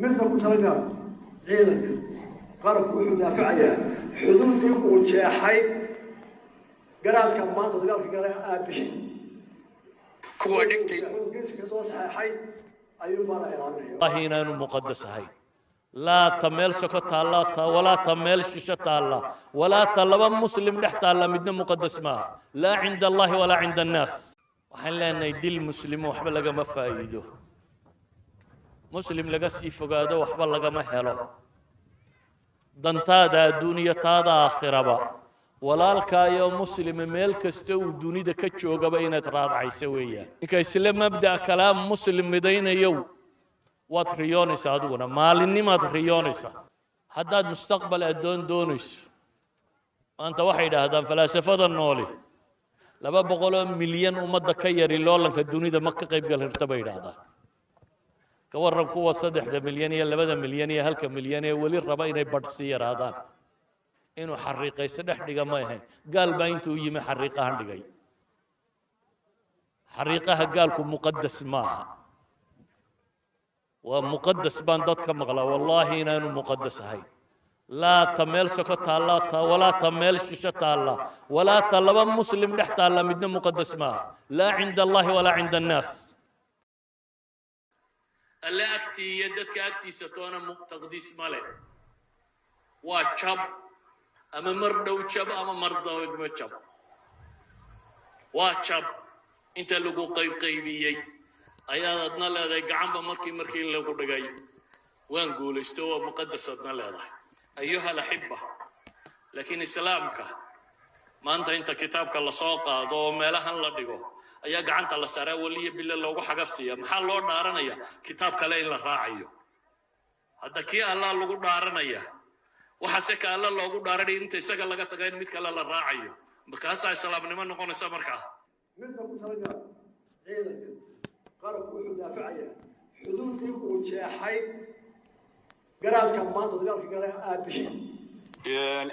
midba ku talagaa ciidanka qarabku wuxuu daafacayaa. Xuduudii uu jeexay. Garaadka maanta dagaalka gala aabihi kuwa dhigtay geeska soo saxeexay ayuu maala ilaalinaya wallahi inaanu muqadas ahayn laa ta meel soko taalla ta walaa ta meel shisho taalla walaa ta laba muslim dhex taalla midna muqadas maaha laa cinda allahi walaa cinda annaas. Waxaan leenahay dil muslimo waxba lagama faa'iido muslim laga sii fogaado waxba lagama helo. Dantaada adduuniya taada aakhiraba walaalkaayo muslima meel kasta uu dunida ka joogaba inaad raadcayso weeyaan ninka isla mabda' kalaam muslim midaynayow waad riyoonaysaa adiguna. Maalinnimaad riyoonaysaa haddaad mustaqbal addoon doonayso maanta waxay idhaahdaan falaasafada nooli. Laba boqoloo milyan ummadda ka yari loolanka dunida ma ka qayb gal hirta bay idhaahdaan ka warran kuwa saddexda milyan iyo labada milyan iyo halka milyan ee weli raba inay badhsi yaraadaan. Inuu xariiqayso dhex dhiga ma ahayn. Gaal baa intuu yimi xariiqahan dhigay. Xariiqaha gaalku muqadas maaha waa muqadas baan dadka maqlaa. Wallaahi inaanu muqadas ahayn. Laa ta meel soko taalla ta walaa ta meel shisho taalla walaa ta laba muslim dhex taalla midna muqadas maaha laa cinda allahi walaa cinda annaas alle agtii iyo dadka agtiisa toona taqdiis ma leh. Waa jab ama mar dhow jab ama mar dawdma jab waa jab inta lagu qaybqaybiyey ayaad adna leedahay gacanba markii markii lagu dhigay. Waan guulaysto waa muqadas adna leedahay. Ayuha alaxiba laakiin islaamka maanta inta kitaabka la soo qaado oo meelahan la dhigo ayaa gacanta la saaraa weliya bille loogu xagafsiiya maxaa loo dhaaranaya? Kitaab kale in la raacayo. Hadda kii allah lagu dhaaranaya waxaase ka alla loogu dhaaranaya inta isaga laga taga in mid kale la raacayo. Markaasaa islaamnimo noqonaysa markaa. Midba ku talagaa ciidanka qarabku wuxuu daafacayaa xuduudii uu jeexay garaadka maanta dagaalka gala aabihi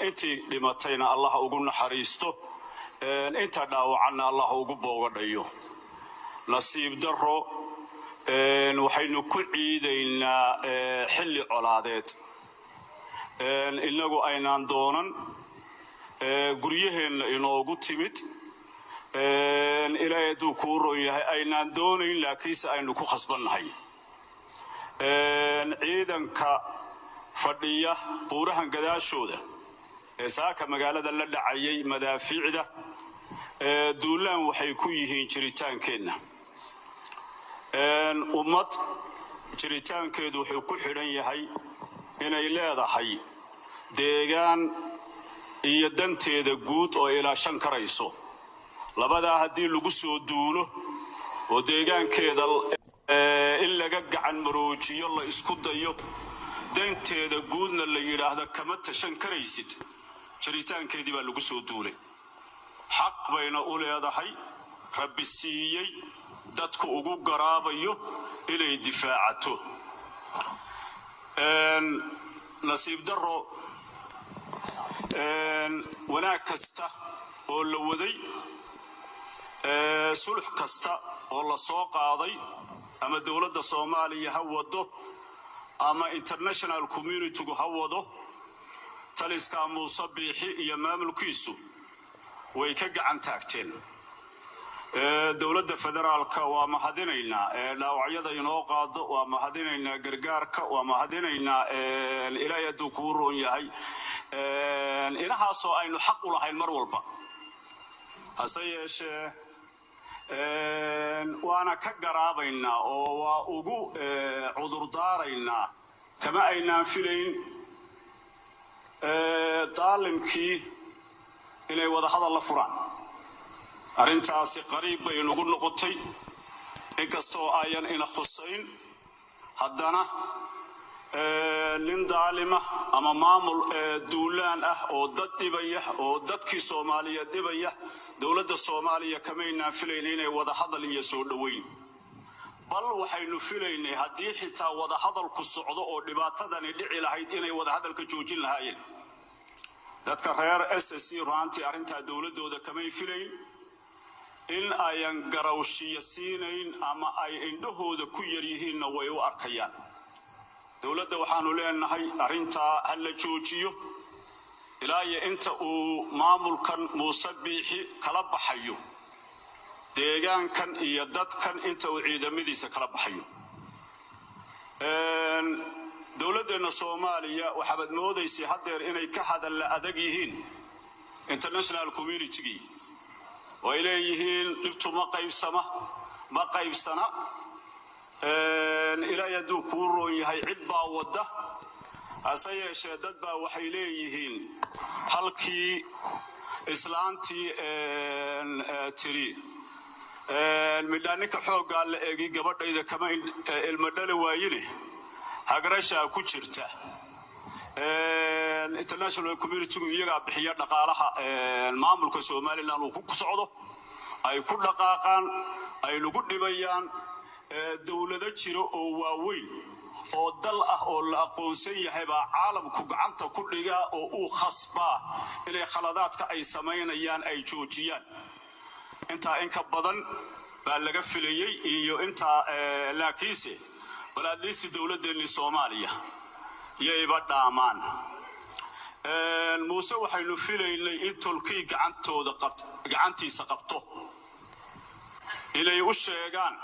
intii dhimatayna allah ugu naxariisto inta dhaawacanna allah ugu boogadhayo. Nasiib daro waxaynu ku ciidaynaa xilli colaadeed. Innagu aynaan doonan guryaheenna inoogu timid. Ilaahay hadduu kuu ron yahay aynaan doonayn laakiinse aynu ku khasbannahay. Ciidanka fadhiya buurahan gadaashooda ee saaka magaalada la dhacayay madaafiicda duulaan waxay ku yihiin jiritaankeenna ummad jiritaankeedu wuxuu ku xidhan yahay inay leedahay deegaan iyo danteeda guud oo ilaashan karayso. Labadaa haddii lagu soo duulo oo deegaankeeda in laga gacan maroojiyo la isku dayo danteeda guudna la yidhaahda kama tashan karaysid jiritaankeedii baa lagu soo duulay xaq bayna u leedahay rabbi siiyey dadku ugu garaabayo inay difaacato. Nasiib daro wanaag kasta oo la waday sulux kasta oo la soo qaaday ama dowladda soomaaliya ha wado ama international communitygu ha wado taliska muuse biixi iyo maamulkiisu way ka gacan taagteen. Dowladda federaalka waa mahadinaynaa. Dhaawacyada inoo qaado waa mahadinaynaa. Gargaarka waa mahadinaynaa. Ilaahay hadduu kuu roon yahay. Inahaasoo aynu xaq u lahayn mar walba. Hase yeeshee waana ka garaabaynaa oo waa ugu cudurdaaraynaa. Kama aynaan filayn. Daalimkii inay wadahadal la furaan. Arrintaasi qariib bay nagu noqotay. Inkastoo ayan ina khusayn haddana nin daalima ama maamul duulaan ah oo dad dhibaya oo dadkii soomaaliyeed dhibaya dowladda soomaaliya kamaynaan filayn inay wadahadal iyo soo dhoweyn bal waxaynu filaynay haddii xitaa wadahadalku socdo oo dhibaatadani dhici lahayd inay wadahadalka joojin lahaayeen dadka reer s s ruantii arrintaa dowladdooda kamay filayn in ayan garawshiya siinayn ama ay indhahooda ku yar yihiinna way u arkayaan. Dowladda waxaanu leenahay arrintaa ha la joojiyo ilaa iyo inta uu maamulkan muuse biixi kala baxayo deegaankan iyo dadkan inta uu ciidamadiisa kala baxayo dowladdeenna soomaaliya waxaabad moodaysay haddeer inay ka hadalla adag yihiin international communitygii oo ay leeyihiin dhibtu ma qaybsama ma qaybsana. Ilaahay hadduu kuu roon yahay cid baa wadda. Hase yeeshee dad baa waxay leeyihiin halkii islaantii tiri midhaa ninka xooggaa la eegi gabadhayda kama ilmo dhala waayine hagrashaa ku jirta international communitygu iyagaa bixiya dhaqaalaha maamulka somalilan uu ku socdo. Ay ku dhaqaaqaan ay lagu dhibayaan dowlado jiro oo waaweyn oo dal ah oo la aqoonsan yahay baa caalamku gacanta ku dhigaa oo uu khasbaa inay khaladaadka ay samaynayaan ay joojiyaan. Intaa in ka badan baa laga filayey iyo intaa laakiinse bal adliisi dowladdeennii soomaaliya yayba dhaamaan muuse waxaynu filaynay in tolkii gacantooda gacantiisa qabto. Inay u sheegaan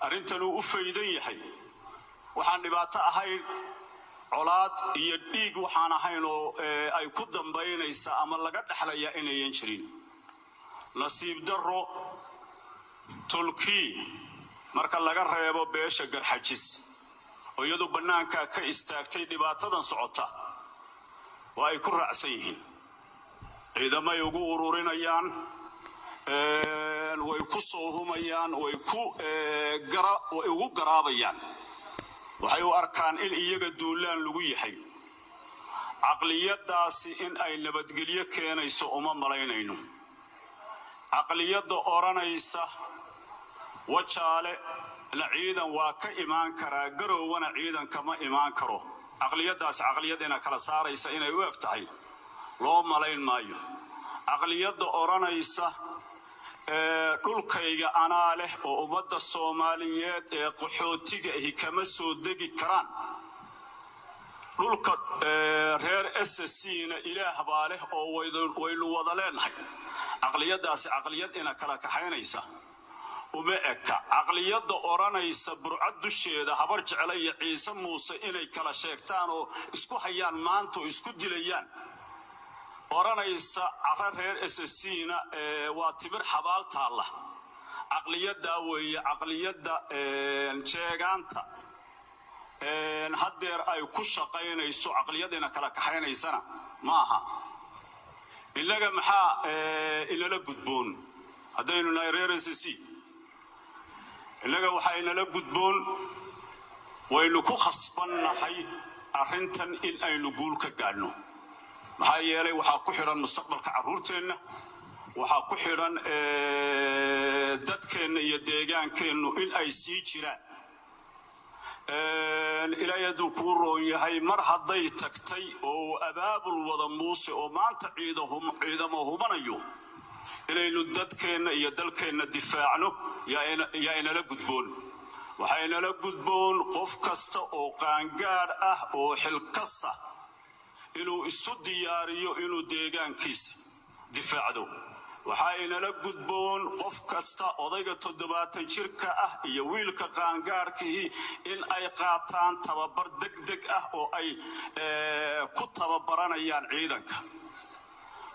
arrintanuu u faydan yahay. Waxaan dhibaato ahayn colaad iyo dhiig waxaan ahayn oo ay ku dambaynaysa ama laga dhexlayaa inayan jirin. Nasiib darro tolkii marka laga reebo beesha garxajis oo iyadu bannaankaa ka istaagtay dhibaatadan socota waa ay ku raacsan yihiin. Ciidamay ugu ururinayaan way ku soo humayaan way ugu garaabayaan. Waxay u arkaan in iyaga duulaan lagu yahay. Caqliyadaasi in ay nabadgelyo keenayso uma malaynayno. Caqliyadda odhanaysa wajaale la ciidan waa ka imaan karaa garowwana ciidan kama imaan karo. Caqliyadaasi caqliyad ina kala saaraysa inay u eg tahay. Loo malayn maayo. Caqliyadda odhanaysa dhulkayga anaa leh oo ummadda soomaaliyeed ee qaxootiga ahi kama soo degi karaan. Dhulka reer sscna ilaah baa leh oo waynu wada leenahay. Caqliyadaasi caqliyad ina kala kaxaynaysa uma eka. Caqliyadda odhanaysa burcad dusheeda habar jecla iyo ciise muuse inay kala sheegtaan oo isku hayaan maanta oo isku dilayaan. Odhanaysa cara reer sscna waa timir xabaal taalla. Caqliyaddaa weeye caqliyadda jeegaanta. Haddeer ay ku shaqaynayso caqliyadina kala kaxaynaysana ma aha. Innaga maxaa inala gudboon? Haddaynu nahay reer ssc innaga waxaa inala gudboon waynu ku khasbannahay arrintan in aynu guul ka gaadhno maxaa yeelay waxaa ku xidhan mustaqbalka carruurteenna waxaa ku xidhan dadkeenna iyo deegaankeennu in ay sii jiraan. Ilaahay hadduu kuu roon yahay mar hadday tagtay oo abaabul wada muuse oo maanta ciidamo humanayo inaynu dadkeenna iyo dalkeenna difaacno yaa inala gudboon. Waxaa inala gudboon qof kasta oo qaangaadh ah oo xilkasa inuu isu diyaariyo inuu deegaankiisa difaacdo. Waxaa inala gudboon qof kasta odayga toddobaatan jirka ah iyo wiilka qaangaadhkii in ay qaataan tababar degdeg ah oo ay ku tababaranayaan ciidanka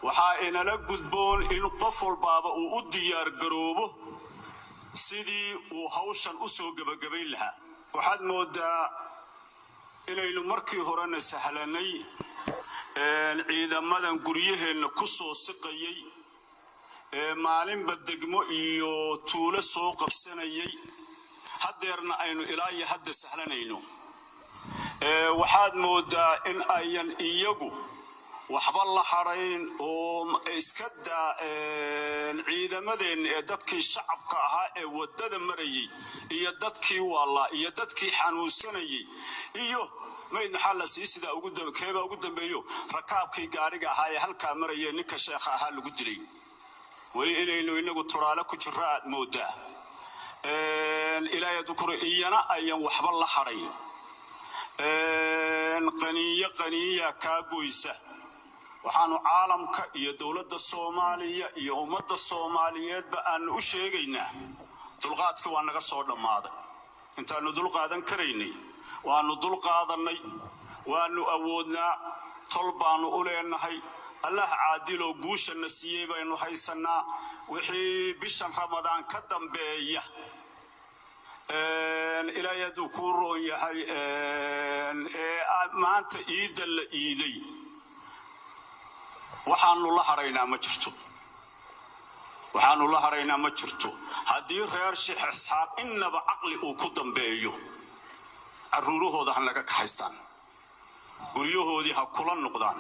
waxaa inala gudboon in qof walbaaba uu u diyaargaroobo sidii uu hawshan u soo gebagabayn lahaa. Waxaad moodaa inaynu markii horena sahlanay ciidamadan guryaheenna ku soo siqayay ee maalinba degmo iyo tuulo soo qabsanayay. Haddeerna aynu ilaa iyo hadda sahlanayno. Waxaad moodaa in ayan iyagu waxba la hadhayn oo iska daa ciidamadeenna ee dadkii shacabka ahaa ee waddada marayay iyo dadkii waallaa iyo dadkii xanuunsanayay iyo mayd maxaa la sii sidaa keebaa ugu dambeeyo rakaabkii gaadhiga ahaa ee halkaa maraya ninka sheekha ahaa lagu dilay. Weli inaynu inagu turaale ku jirro aad moodaa. Ilaahay dukuro iyana ayan waxba la hadhayn qaniiyo qaniiya kaa goysa waxaanu caalamka iyo dowladda soomaaliya iyo ummadda soomaaliyeedba aanu u sheegaynaa. Dulqaadkii waa naga soo dhammaaday. Intaannu dulqaadan karaynay waannu dulqaadannay waannu awoodnaa tol baannu u leenahay allah caadiloo guushanna siiyey baynu haysannaa. Wixii bishan ramadaan ka dambeeya ilaahay hadduu kuu roon yahay ee maanta iidda la iiday waxaanu la haraynaa ma jirto. Waxaanu la haraynaa ma jirto. Haddii reer sheekh isxaaq innaba caqli uu ku dambeeyo carruurahooda ha naga kaxaystaan guryahoodii ha kula noqdaan.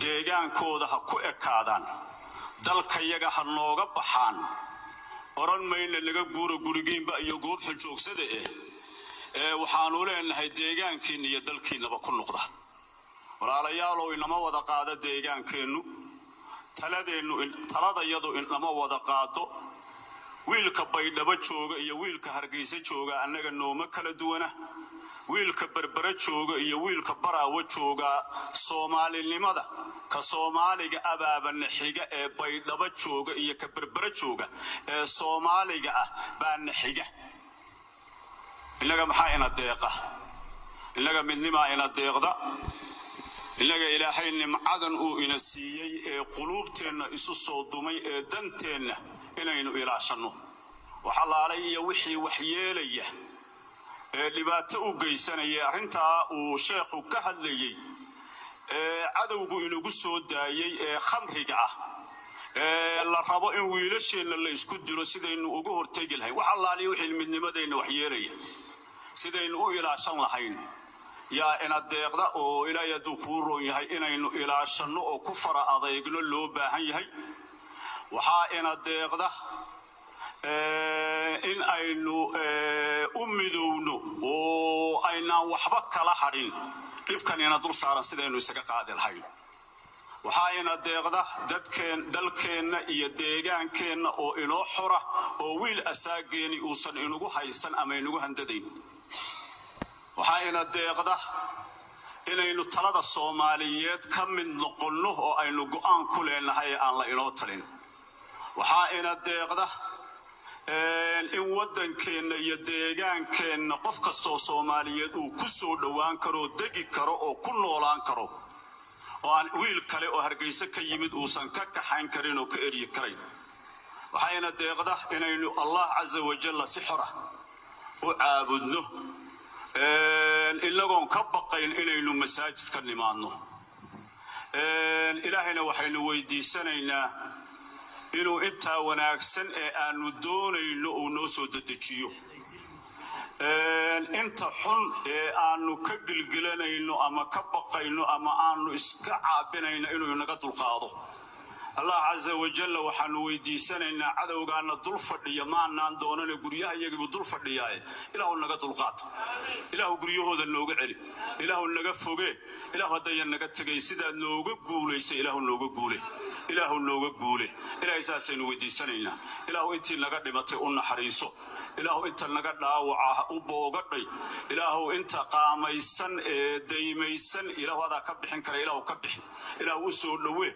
Deegaankooda ha ku ekaadaan. Dalkayaga ha nooga baxaan. Odhan mayna naga guura gurigiinba iyo goobxa joogsada eh ee waxaanu leenahay deegaankiinna iyo dalkiinnaba ku noqda walaalayaalow inama wada qaado deegaankeennu taladayadu inama wada qaado wiilka baydhabo jooga iyo wiilka hargaysa jooga annaga nooma kala duwana. Wiilka berbere jooga iyo wiilka baraawo jooga soomaalinimada ka soomaaliga abaabana xiga ee baydhabo jooga iyo ka berbere jooga ee soomaaliga ah baana xiga innaga maxaa ina deeqa? Innaga midnimaa ina deeqda innaga ilaahay nimcadan uu ina siiyey ee quluubteenna isu soo dumay ee danteenna inaynu ilaashanno. Waxalaalay iyo wixii waxyeelaya ee dhibaato u geysanaya arrintaa uu sheekhu ka hadlayey ee cadowgu inagu soo daayey ee khamriga ah ee la rabo in wiilasheenna la isku dilo sidaynu uga hortegi lahayn. Wax allaaliya wixii midnimadeenna waxyeelaya sidaynu u ilaashan lahayn yaa ina deeqda oo ilaahay hadduu kuu roon yahay inaynu ilaashanno oo ku fara adeegno loo baahan yahay waxaa ina deeqda in aynu u midowno oo aynaan waxba kala hadhin. Dhibkan ina dul saaran sidaynu isaga qaadi lahayn waxaa ina deeqda dadkeen dalkeenna iyo deegaankeenna oo inoo xora oo wiil asaageeni uusan inugu haysan ama inugu handadayn waxaa ina deeqda inaynu talada soomaaliyeed ka mid noqonno oo aynu go'aan ku leenahay ee aan la inoo talin. Waxaa ina deeqda in waddankeenna iyo deegaankeenna qof kastoo soomaaliyeed uu ku soo dhowaan karoo degi karo oo ku noolaan karo oo aan wiil kale oo hargayso ka yimid uusan ka kaxayn karin oo ka eryi karayn waxayna deeqda inaynu allah casa wajalla si xora u caabudno inagoon ka baqayn inaynu masaajid ka nimaadno ilaahayna waxaynu weydiisanaynaa inuu intaa wanaagsan ee aanu doonayno uu noo soo dedejiyo inta xun ee aanu ka gilgilanayno ama ka baqayno ama aanu iska caabinayno inuu inaga dulqaado allah casa wajalla waxaanu weydiisanaynaa cadowgaana dul fadhiya maanaan doonane guryaha iyagiibu dul fadhiyaaye ilaahu naga dulqaato ilaahu guryahooda nooga celi. Ilaahu naga foge. Ilaahu haddaya naga tegay sidaad nooga guulaysa ilaahu nooga guule. Ilaahu nooga guule. Ilaahay saasaynu weydiisanaynaa. Ilaahu intii naga dhimatay u naxariiso. Ilaahu inta naga dhaawaca u boogadhay. Ilaahu inta qaamaysan ee daymaysan ilaahu adaa ka bixin kara ilaahu ka bixi ilaahu u soo dhowe